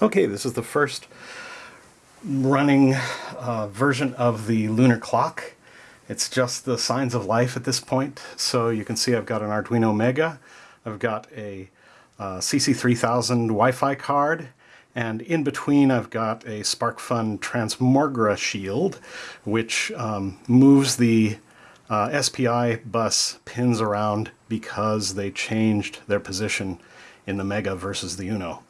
Okay, this is the first running uh, version of the lunar clock. It's just the signs of life at this point. So you can see I've got an Arduino Mega, I've got a uh, CC3000 Wi-Fi card, and in between I've got a SparkFun Transmogrishield, which um, moves the uh, SPI bus pins around because they changed their position in the Mega versus the Uno.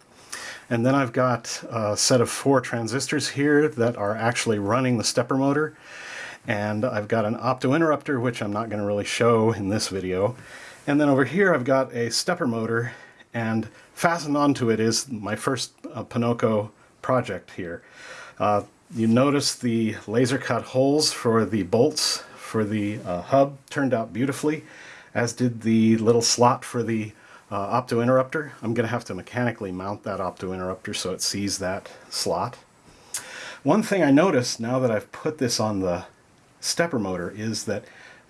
And then I've got a set of four transistors here that are actually running the stepper motor. And I've got an opto interrupter, which I'm not going to really show in this video. And then over here I've got a stepper motor and fastened onto it is my first uh, Ponoko project here. Uh, you notice the laser cut holes for the bolts for the uh, hub turned out beautifully, as did the little slot for the uh, opto interrupter. I'm going to have to mechanically mount that opto interrupter so it sees that slot. One thing I noticed now that I've put this on the stepper motor is that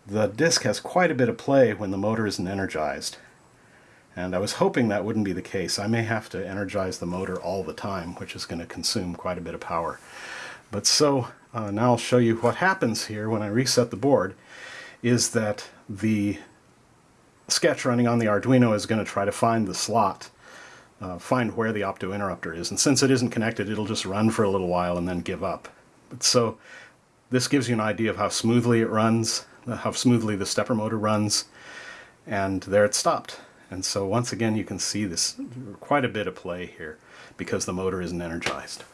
the disc has quite a bit of play when the motor isn't energized. And I was hoping that wouldn't be the case. I may have to energize the motor all the time, which is going to consume quite a bit of power. But so uh, now I'll show you what happens here when I reset the board is that the sketch running on the Arduino is going to try to find the slot, uh, find where the opto interrupter is. And since it isn't connected, it'll just run for a little while and then give up. But so this gives you an idea of how smoothly it runs, how smoothly the stepper motor runs, and there it stopped. And so once again you can see this quite a bit of play here because the motor isn't energized.